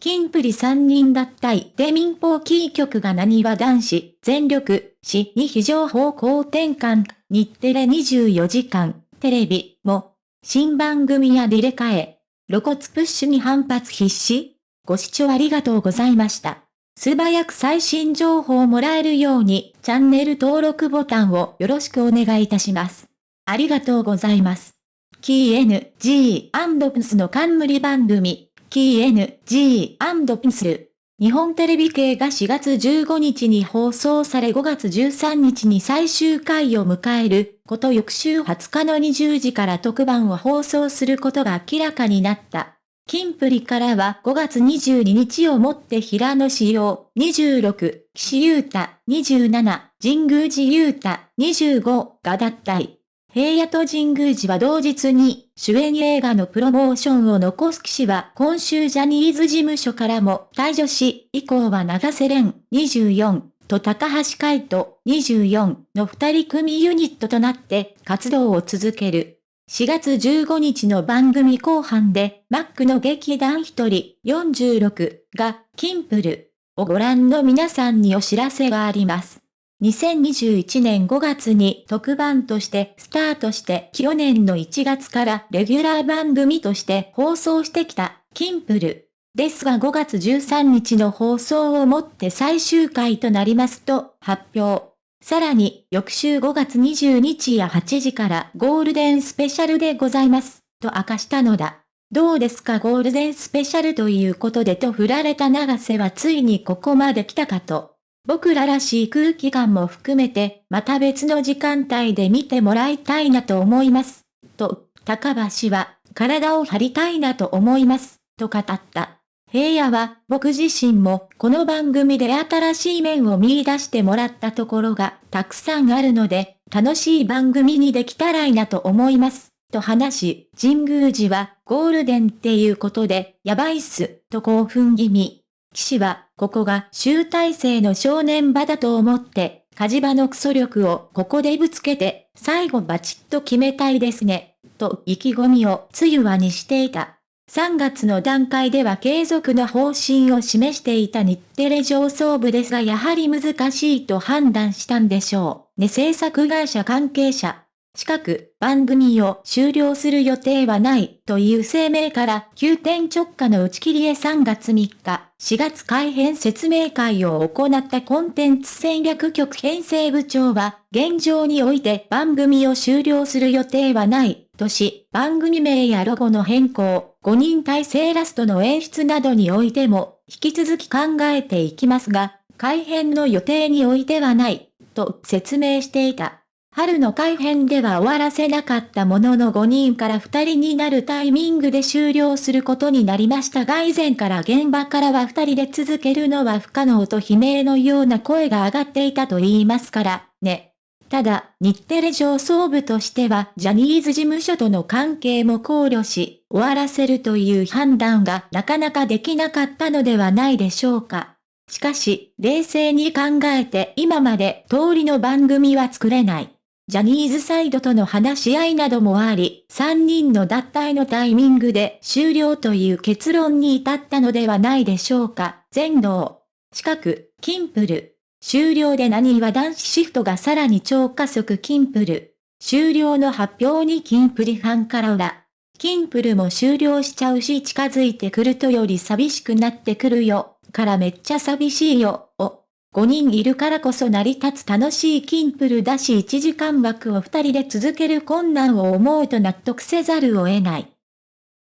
キンプリ3人脱退で民放キー局が何は男子、全力、死に非常方向転換、日テレ24時間、テレビも、新番組や入れ替え、露骨プッシュに反発必至ご視聴ありがとうございました。素早く最新情報をもらえるように、チャンネル登録ボタンをよろしくお願いいたします。ありがとうございます。キー NG&PS の冠番組、キー NG&PS。日本テレビ系が4月15日に放送され5月13日に最終回を迎えること翌週20日の20時から特番を放送することが明らかになった。キンプリからは5月22日をもって平野志陽26、岸優太27、神宮寺優太25が脱退。平野と神宮寺は同日に主演映画のプロモーションを残す騎士は今週ジャニーズ事務所からも退場し、以降は長瀬廉24と高橋海人24の二人組ユニットとなって活動を続ける。4月15日の番組後半で、マックの劇団一人46がキンプルをご覧の皆さんにお知らせがあります。2021年5月に特番としてスタートして去年の1月からレギュラー番組として放送してきたキンプル。ですが5月13日の放送をもって最終回となりますと発表。さらに翌週5月20日や8時からゴールデンスペシャルでございますと明かしたのだ。どうですか？ゴールデンスペシャルということでと振られた長瀬はついにここまで来たかと。僕ららしい空気感も含めて、また別の時間帯で見てもらいたいなと思います。と、高橋は、体を張りたいなと思います。と語った。平野は、僕自身も、この番組で新しい面を見出してもらったところが、たくさんあるので、楽しい番組にできたらいいなと思います。と話し、神宮寺は、ゴールデンっていうことで、やばいっす、と興奮気味。騎士は、ここが集大成の正念場だと思って、火事場のクソ力をここでぶつけて、最後バチッと決めたいですね、と意気込みをつゆわにしていた。3月の段階では継続の方針を示していた日テレ上層部ですがやはり難しいと判断したんでしょう。ね制作会社関係者。近く番組を終了する予定はないという声明から急転直下の打ち切りへ3月3日、4月改編説明会を行ったコンテンツ戦略局編成部長は、現状において番組を終了する予定はないとし、番組名やロゴの変更、5人体制ラストの演出などにおいても、引き続き考えていきますが、改編の予定においてはない、と説明していた。春の改編では終わらせなかったものの5人から2人になるタイミングで終了することになりましたが以前から現場からは2人で続けるのは不可能と悲鳴のような声が上がっていたと言いますから、ね。ただ、日テレ上層部としてはジャニーズ事務所との関係も考慮し、終わらせるという判断がなかなかできなかったのではないでしょうか。しかし、冷静に考えて今まで通りの番組は作れない。ジャニーズサイドとの話し合いなどもあり、3人の脱退のタイミングで終了という結論に至ったのではないでしょうか。全能。近く、キンプル。終了で何は男子シフトがさらに超加速キンプル。終了の発表にキンプリファンから裏。キンプルも終了しちゃうし近づいてくるとより寂しくなってくるよ。からめっちゃ寂しいよ。を。5人いるからこそ成り立つ楽しいキンプルだし1時間枠を2人で続ける困難を思うと納得せざるを得ない。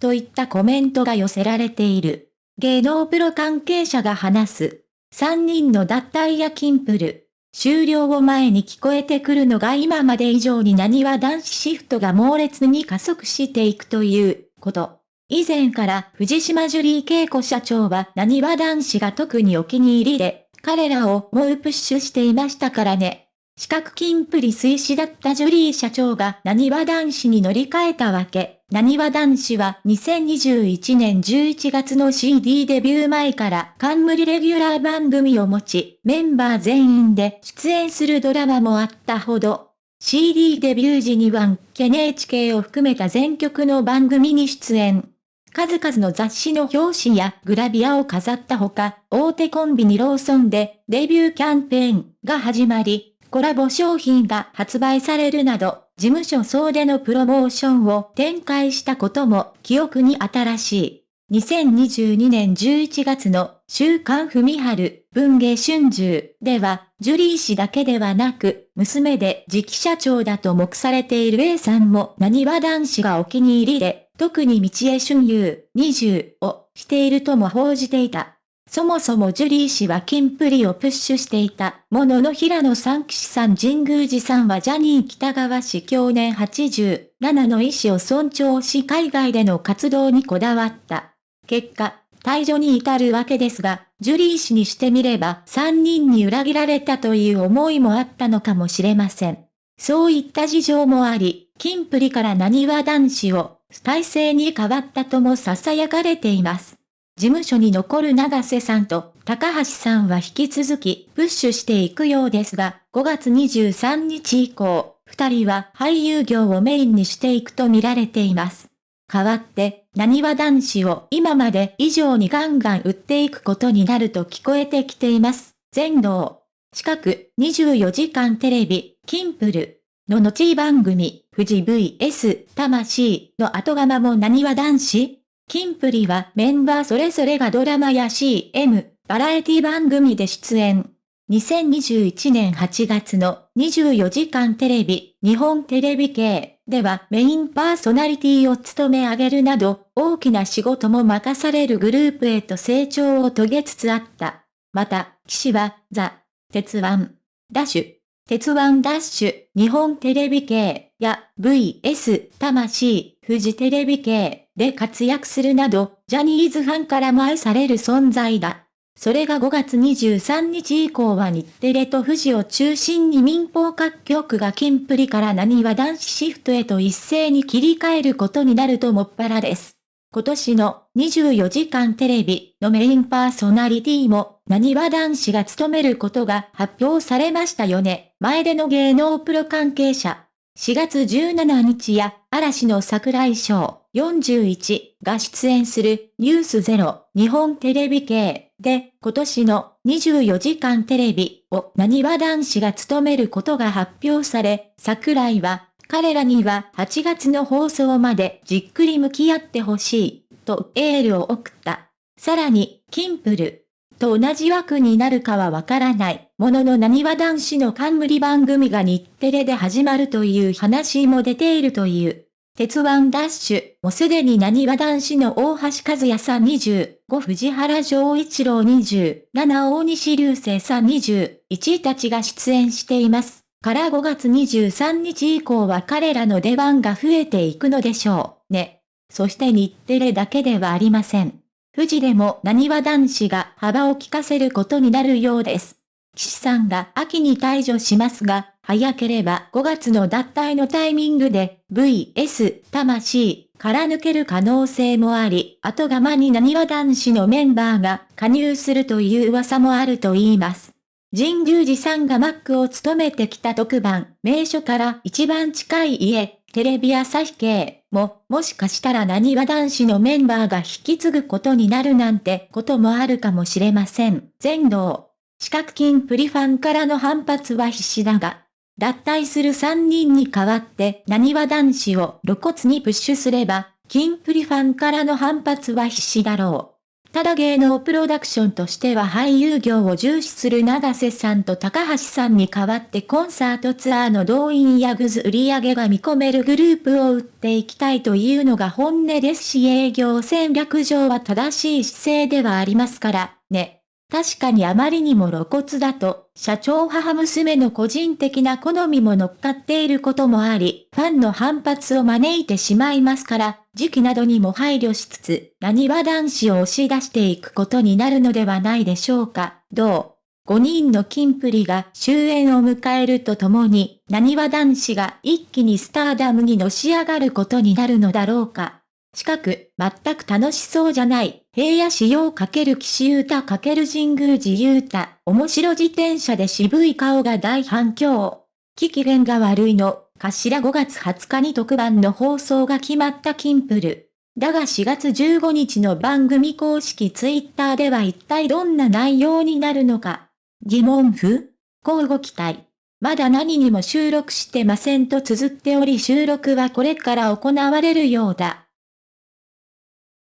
といったコメントが寄せられている。芸能プロ関係者が話す。3人の脱退やキンプル。終了を前に聞こえてくるのが今まで以上に何は男子シフトが猛烈に加速していくということ。以前から藤島ジュリー恵子社長は何は男子が特にお気に入りで、彼らを猛プッシュしていましたからね。四角金プリ推死だったジュリー社長が何は男子に乗り換えたわけ。何は男子は2021年11月の CD デビュー前から冠レギュラー番組を持ち、メンバー全員で出演するドラマもあったほど。CD デビュー時には NHK を含めた全曲の番組に出演。数々の雑誌の表紙やグラビアを飾ったほか、大手コンビニローソンでデビューキャンペーンが始まり、コラボ商品が発売されるなど、事務所総出のプロモーションを展開したことも記憶に新しい。2022年11月の週刊文春文芸春秋では、ジュリー氏だけではなく、娘で次期社長だと目されている A さんも何は男子がお気に入りで、特に道江春優20をしているとも報じていた。そもそもジュリー氏はキンプリをプッシュしていたものの平野三騎士さん神宮寺さんはジャニー北川氏去年87の意思を尊重し海外での活動にこだわった。結果、退場に至るわけですが、ジュリー氏にしてみれば3人に裏切られたという思いもあったのかもしれません。そういった事情もあり、キンプリから何は男子を体制に変わったとも囁かれています。事務所に残る長瀬さんと高橋さんは引き続きプッシュしていくようですが、5月23日以降、二人は俳優業をメインにしていくと見られています。代わって、何は男子を今まで以上にガンガン売っていくことになると聞こえてきています。全能。近く24時間テレビ、キンプル。の後番組、富士 VS 魂の後釜も何は男子キンプリはメンバーそれぞれがドラマや CM、バラエティ番組で出演。2021年8月の24時間テレビ、日本テレビ系ではメインパーソナリティを務め上げるなど、大きな仕事も任されるグループへと成長を遂げつつあった。また、騎士は、ザ、鉄腕、ダッシュ、鉄腕ダッシュ、日本テレビ系や VS 魂、富士テレビ系で活躍するなど、ジャニーズファンからも愛される存在だ。それが5月23日以降は日テレと富士を中心に民放各局がキンプリから何は男子シフトへと一斉に切り替えることになるともっぱらです。今年の24時間テレビのメインパーソナリティも、何は男子が務めることが発表されましたよね。前での芸能プロ関係者。4月17日や、嵐の桜井翔41が出演するニュースゼロ日本テレビ系で今年の24時間テレビを何は男子が務めることが発表され、桜井は彼らには8月の放送までじっくり向き合ってほしい、とエールを送った。さらに、キンプル、と同じ枠になるかはわからない、ものの何は男子の冠番組が日テレで始まるという話も出ているという。鉄腕ダッシュ、もすでに何は男子の大橋和也さん25、藤原丈一郎27、大西流星さん21たちが出演しています。から5月23日以降は彼らの出番が増えていくのでしょう、ね。そして日テレだけではありません。富士でも何は男子が幅を利かせることになるようです。岸さんが秋に退場しますが、早ければ5月の脱退のタイミングで VS 魂から抜ける可能性もあり、後釜に何は男子のメンバーが加入するという噂もあると言います。神宮寺さんがマックを務めてきた特番、名所から一番近い家、テレビ朝日系も、もしかしたら何は男子のメンバーが引き継ぐことになるなんてこともあるかもしれません。全道。四角金プリファンからの反発は必至だが、脱退する3人に代わって何は男子を露骨にプッシュすれば、金プリファンからの反発は必至だろう。ただ芸能プロダクションとしては俳優業を重視する長瀬さんと高橋さんに代わってコンサートツアーの動員やグズ売り上げが見込めるグループを売っていきたいというのが本音ですし営業戦略上は正しい姿勢ではありますから、ね。確かにあまりにも露骨だと、社長母娘の個人的な好みも乗っかっていることもあり、ファンの反発を招いてしまいますから、時期などにも配慮しつつ、何は男子を押し出していくことになるのではないでしょうか。どう？5人のキンプリが終焉を迎えるとともに、何は男子が一気にスターダムにのし上がることになるのだろうか。近く、全く楽しそうじゃない、平野仕様×岸優太×神宮寺優太、面白自転車で渋い顔が大反響。機機嫌が悪いの、頭5月20日に特番の放送が決まったキンプル。だが4月15日の番組公式ツイッターでは一体どんな内容になるのか。疑問符交互期待。まだ何にも収録してませんと綴っており収録はこれから行われるようだ。